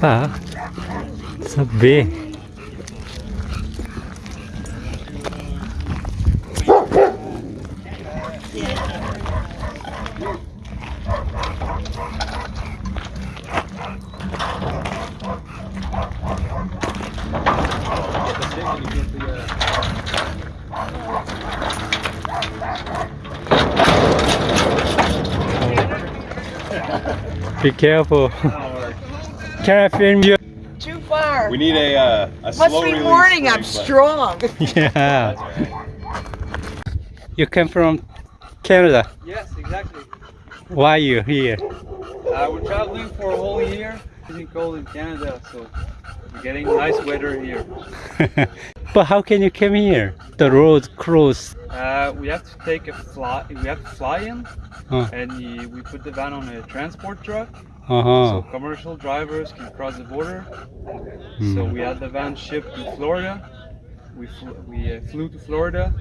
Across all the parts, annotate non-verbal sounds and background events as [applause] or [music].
봐봐. So big. Be careful. Can I film you? Too far. We need a uh, a Must slow be release morning. I'm spring, strong. [laughs] [laughs] Yeah. You come from Canada. Yes, exactly. Why are you here? Uh, we're traveling for a whole year. It's been cold in Canada, so we're getting nice weather here. [laughs] but how can you come here? The road closed. Uh, we have to take a fly. We have to fly in, Huh. and we put the van on a transport truck, Uh-huh. so commercial drivers can cross the border. Hmm. So we had the van shipped to Florida. We fl- we uh, flew to Florida,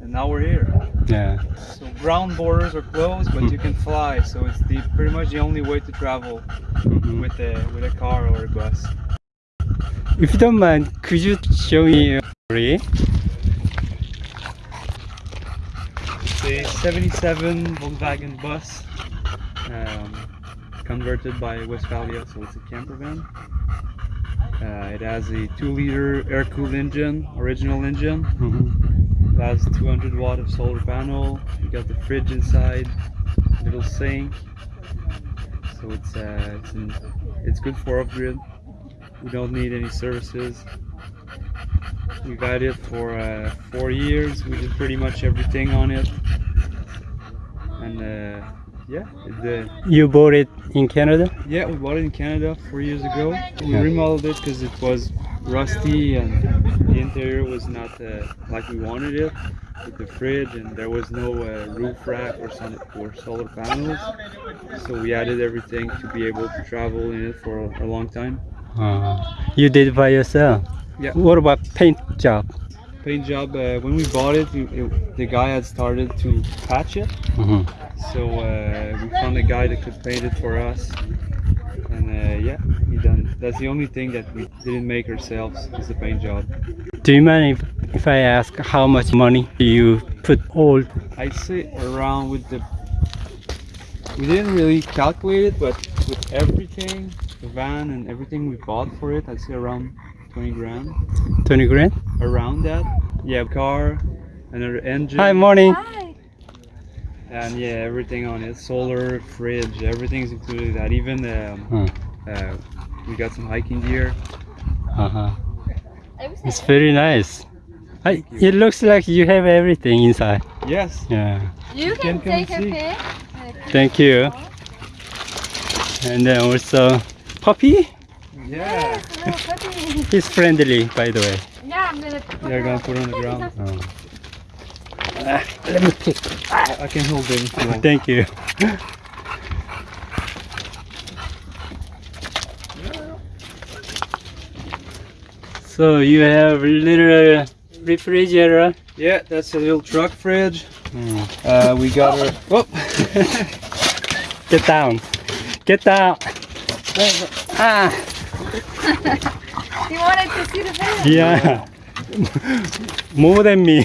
and now we're here. Yeah. So ground borders are closed, but you can fly. So it's the pretty much the only way to travel Mhm. with a with a car or a bus. If you don't mind, could you show me? Really? It's a 77 Volkswagen bus, um, converted by Westfalia, so it's a camper van. Uh, it has a 2 liter air cooled engine, original engine. Mhm. It has 200 watt of solar panel. You got the fridge inside, little sink. So it's uh, it's, in, it's good for off grid. We don't need any services. We've had it for uh, four years. We did pretty much everything on it. And uh, yeah, You bought it in Canada? yeah, we bought it in Canada four years ago. We Yeah. remodeled it because it was rusty and the interior was not uh, like we wanted it with the fridge and there was no uh, roof rack or, sun- or solar panels. So we added everything to be able to travel in it for a, a long time. Uh, you did it by yourself? Yeah. What about paint job? Paint job, uh, when we bought it, it, it- the guy had started to patch it. Mhm. So uh, we found a guy that could paint it for us. And uh, yeah, he done. That's the only thing that we didn't make ourselves is the paint job. Do you mind if, if I ask how much money you put all? I'd say around with the. We didn't really calculate it, but with everything, the van and everything we bought for it, I'd say around 20 grand. 20 grand? Around that. Yeah, car, another engine. Hi, morning. Hi. And yeah, everything on it. Solar, fridge, everything's included in that. Even um, Hmm. uh, we got some hiking gear. Uh-huh. It's very nice. I, it looks like you have everything inside. Yes. Yeah. You can can, take a pic. Thank you. And then also puppy. Yeah. Yes, a little puppy. [laughs] He's friendly, by the way. Yeah, I'm gonna put They're gonna on. put it on the ground. Oh. Ah, let me pick. I can hold it if you want. Thank you. So you have a little refrigerator. Yeah, that's a little truck fridge. Hmm. Uh, we got our. Whoop. Get down. Get down. Ah, [laughs] You wanted to see the video? yeah. [laughs] More than me.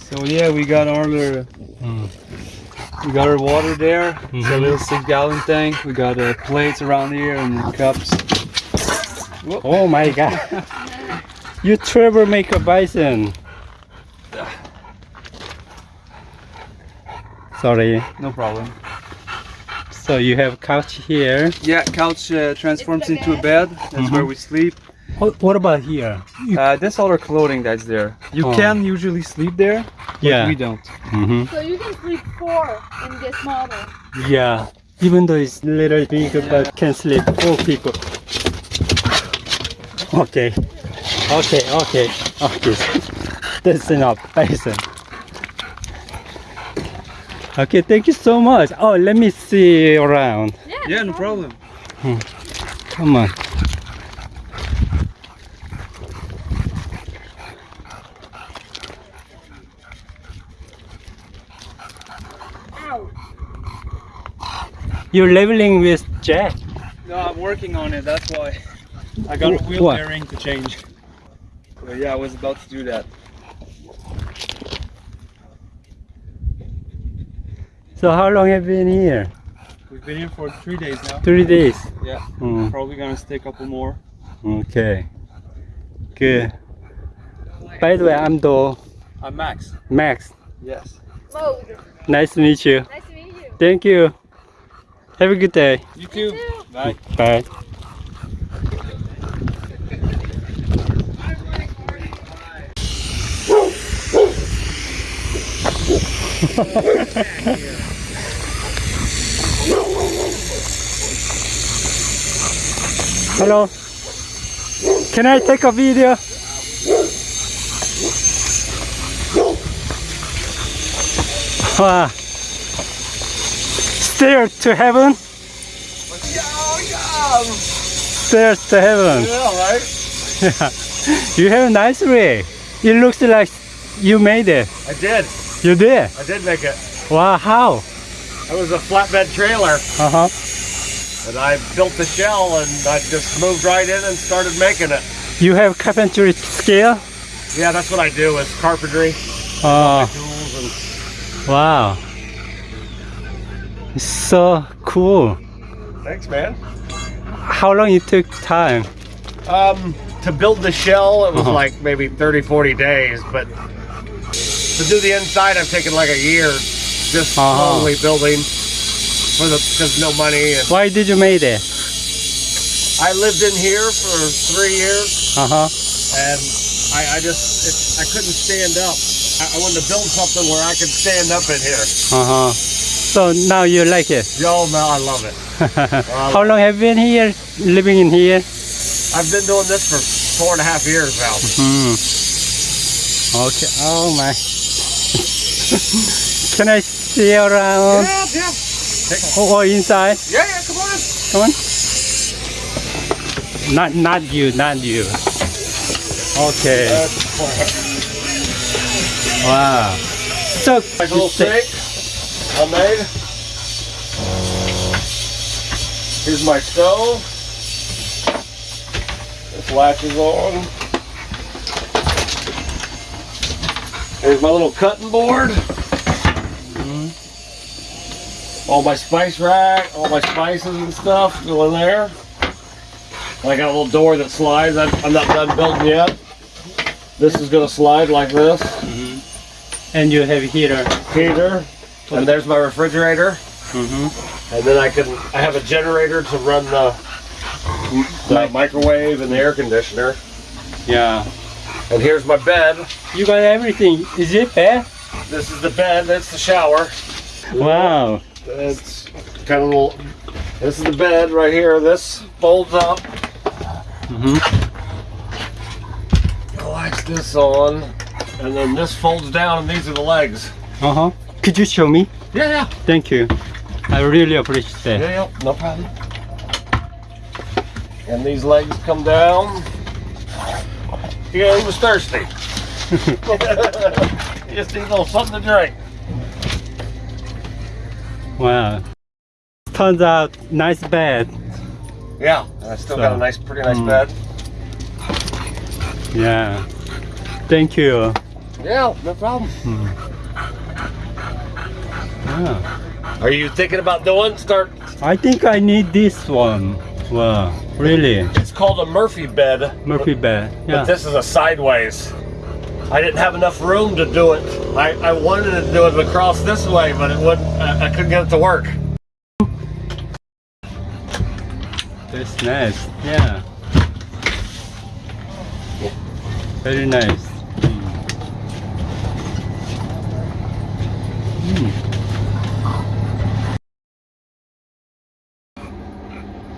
So yeah, we got our. Mm. We got our water there. It's a little six gallon tank. We got uh, plates around here and cups. Oh my god. [laughs] You Trevor make a bison. Sorry. No problem. So you have couch here. Yeah, couch uh, transforms into a bed. That's where we sleep. What, what about here? Uh, that's all our clothing that's there. You Oh. can usually sleep there, but Yeah. we don't. hmm So you can sleep four in this model. Yeah. Even though it's little bigger, but can sleep four people. Okay. Okay, okay, okay. [laughs] That's enough. Bison. Okay, thank you so much. Oh, let me see around. Yeah, no problem. Come on. You're leveling with Jack. No, I'm working on it. That's why. I got a Wh- wheel what? bearing to change. So yeah, I was about to do that. So how long have you been here? We've been here for three days now. Three days. Yeah, Mm, probably gonna stay a couple more. okay. Good. By the way, I'm Do I'm Max. Max. Yes. Mode. Nice to meet you. Nice to meet you. Thank you. Have a good day. You too. too. Bye. Bye. Hello. Can I take a video? Wow. Stair to heaven. Stairs to heaven. Yeah, right. [laughs] You have a nice rig. It looks like you made it. I did. You did. I did make it. Wow, how? It was a flatbed trailer, Uh huh. and I built the shell, and I just moved right in and started making it. You have carpentry skill? Yeah, that's what I do is carpentry, Oh, wow. It's so cool. thanks, man. How long it took time? Um, to build the shell, it was Uh-huh. like maybe 30, 40 days, but to do the inside, I've taken like a year, just Uh-huh. slowly building for the because no money. And Why did you make it? I lived in here for three years, Uh huh. and I, I just it, I couldn't stand up. I, I wanted to build something where I could stand up in here. Uh huh. So now you like it? Yo, man, I love it. [laughs] How long have you been here? Living in here? I've been doing this for four and a half years now. Hmm. Okay. Oh my. [laughs] Can I see around Yeah, yeah. or inside? Yeah, yeah, come on. Come on. Not not you, not you. Okay. Wow. So Like a little sink I made. Here's my stove. This latches on. Here's my little cutting board. Mm-hmm. All my spice rack, all my spices and stuff go in there. I got a little door that slides. I'm, not done building yet. This is gonna slide like this. Mm-hmm. and you have a heater. Heater. And there's my refrigerator. Mm-hmm. And then I can, I have a generator to run the, the microwave and the air conditioner. Yeah. And here's my bed. You got everything. Is it bad? This is the bed, that's the shower. Wow. It's kind of little, this is the bed right here. This folds up. Mm-hmm. Latch this on. And then this folds down and these are the legs. Uh-huh. Could you show me? Yeah, yeah. Thank you. I really appreciate that. Yeah, yeah, no problem. And these legs come down. Yeah, he was thirsty. [laughs] he just needs a little something to drink. Wow. Turns out nice bed. Yeah, and I still got a nice, pretty nice mm. bed. Yeah. Thank you. Yeah, no problem. Yeah. Are you thinking about doing? Start. I think I need this one. Wow. Really? It's called a Murphy bed, Murphy bed. but Yeah. this is a sideways. I didn't have enough room to do it. I, I wanted to do it across this way, but it wouldn't. I, I couldn't get it to work. That's nice. Yeah. Very nice.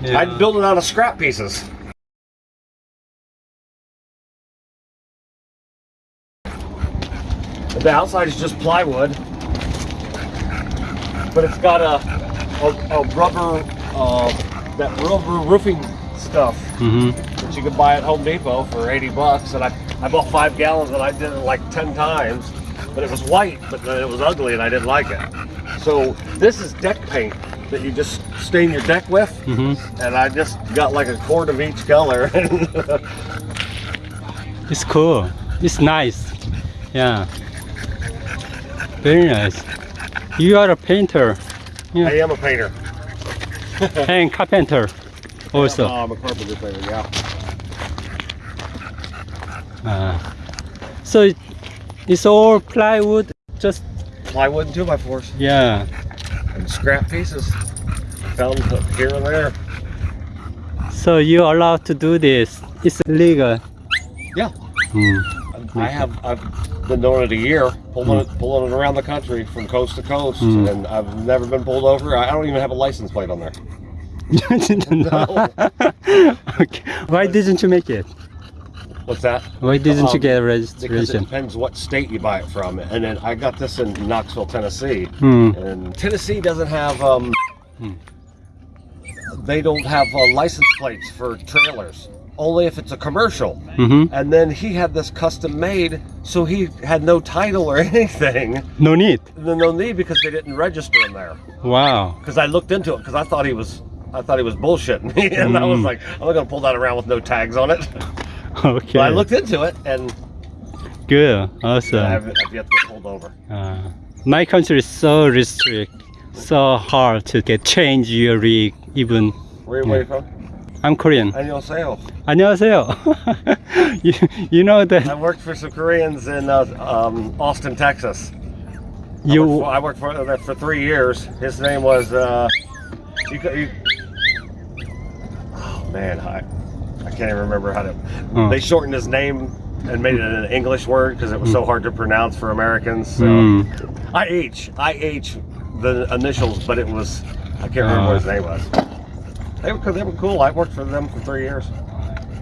Yeah. I built it out of scrap pieces. The outside is just plywood, but it's got a a, a rubber uh, that rubber roofing stuff Mhm. that you can buy at Home Depot for 80 bucks. And I I bought five gallons and I did it like 10 times, but it was white, but then it was ugly and I didn't like it. So this is deck paint. That you just stain your deck with, hmm and I just got like a quart of each color. [laughs] It's cool. It's nice. Yeah. Very nice. You are a painter I am a painter. [laughs] and carpenter also. Oh, I'm a carpenter painter. Yeah. Uh, so it, it's all plywood, just Plywood and two by fours yeah. And scrap pieces. Found here and there. So you're allowed to do this. It's legal. Yeah. Mm. I have I've been doing it a year, pulling it pulling it around the country from coast to coast, Mm. and I've never been pulled over. I I don't even have a license plate on there. [laughs] No. [laughs] [laughs] okay. Why didn't you make it? What's that? Why didn't you Um, get a Because it depends what state you buy it from. And then I got this in Knoxville, Tennessee. Hmm. And Tennessee doesn't have um Hmm. they don't have uh, license plates for trailers. Only if it's a commercial. Mm-hmm. And then he had this custom made, so he had no title or [laughs] anything. No need. No need because they didn't register him there. Wow. Because I looked into it because I thought he was I thought he was bullshitting me, [laughs] and I was Mm. like, I'm not gonna pull that around with no tags on it. [laughs] Okay. But I looked into it, and Good. I Awesome. haven't I've yet to get pulled over. Uh, my country is so restrict, so hard to get change your rig. Even Where, where you from? I'm Korean. 안녕하세요. 안녕하세요. [laughs] you, you know I that worked for some Koreans in uh, um, Austin, Texas. I you worked for, I worked for uh, for three years. His name was. Uh, you, co- you, oh man, I, I can't even remember how to. They shortened his name and made it an English word because it was so hard to pronounce for Americans. So Mm. IH, IH, the initials, but it was I can't remember what his name was. They were they were cool. I worked for them for three years.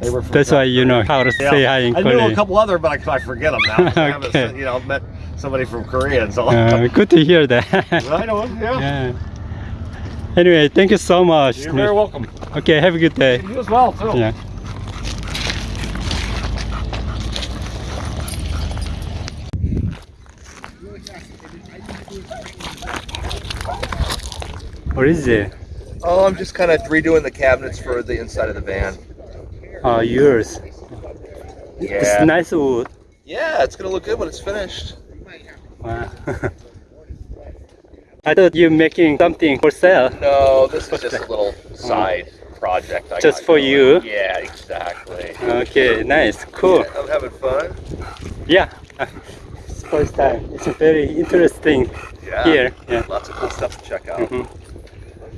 They were. That's why you know how to Yeah. say hi in I knew a couple other, but I, I forget them now. I haven't, [laughs] you know, met somebody from Korea and so. Uh, good to hear that. [laughs] I know. Yeah. yeah. Anyway, thank you so much. You're very welcome. Okay, have a good day. You as well too. Yeah. What is it? Oh, I'm just kind of redoing the cabinets for the inside of the van. Oh, yours. Yeah. It's nice wood. Yeah, it's gonna look good when it's finished. Wow. [laughs] I thought you're making something for sale. No, this is just a little side project. I Just for going. you? Yeah, exactly. Okay, nice, cool. Yeah, I'm having fun. Yeah, it's first time. It's very interesting Yeah. here. Yeah. Lots of cool stuff to check out. Mhm.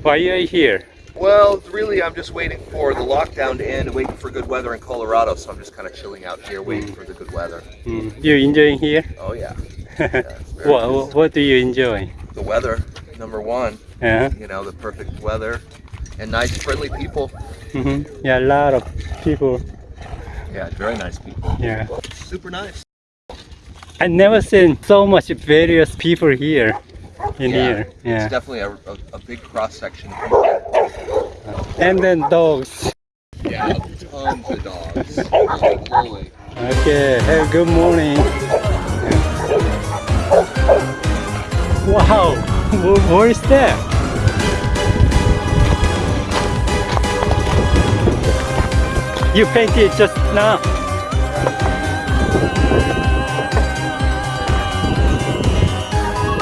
Why are you here? Well, really, I'm just waiting for the lockdown to end, waiting for good weather in Colorado. So I'm just kind of chilling out here, waiting for the good weather. Mm, You enjoying here? Oh yeah, [laughs] very what, what what do you enjoy? the weather, number one. Yeah. You know, the perfect weather and nice, friendly people. Mm -hmm. Yeah, a lot of people. Yeah, very nice people. Yeah. Super nice. I never seen so much various people here in Yeah, here. It's definitely a, a, a big cross section. And then dogs. Yeah, tons of dogs. Okay, have a good morning. Wow, [laughs] wh- what is that? You painted just now.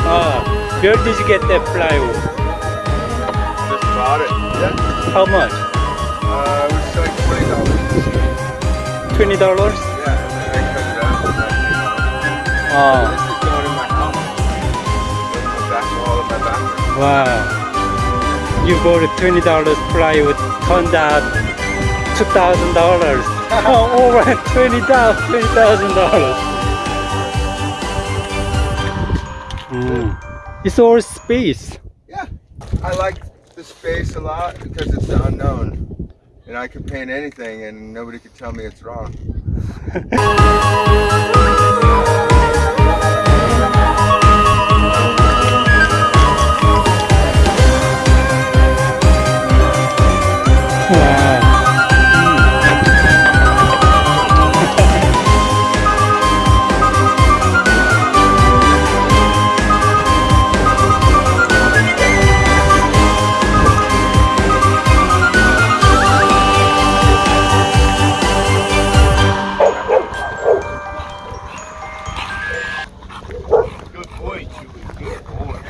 Ah, where did you get that plywood? Just bought it. Yeah. How much? Uh, it was like twenty dollars. Twenty dollars? Yeah, and then I cut it out. and I- Ah, This is going in my house. The back wall of my bathroom. wow. You bought a twenty dollars plywood, turned out two thousand dollars. [laughs] Oh, over twenty thousand dollars. It's all space. Yeah. I like the space a lot because it's the unknown. And I can paint anything and nobody can tell me it's wrong. [laughs]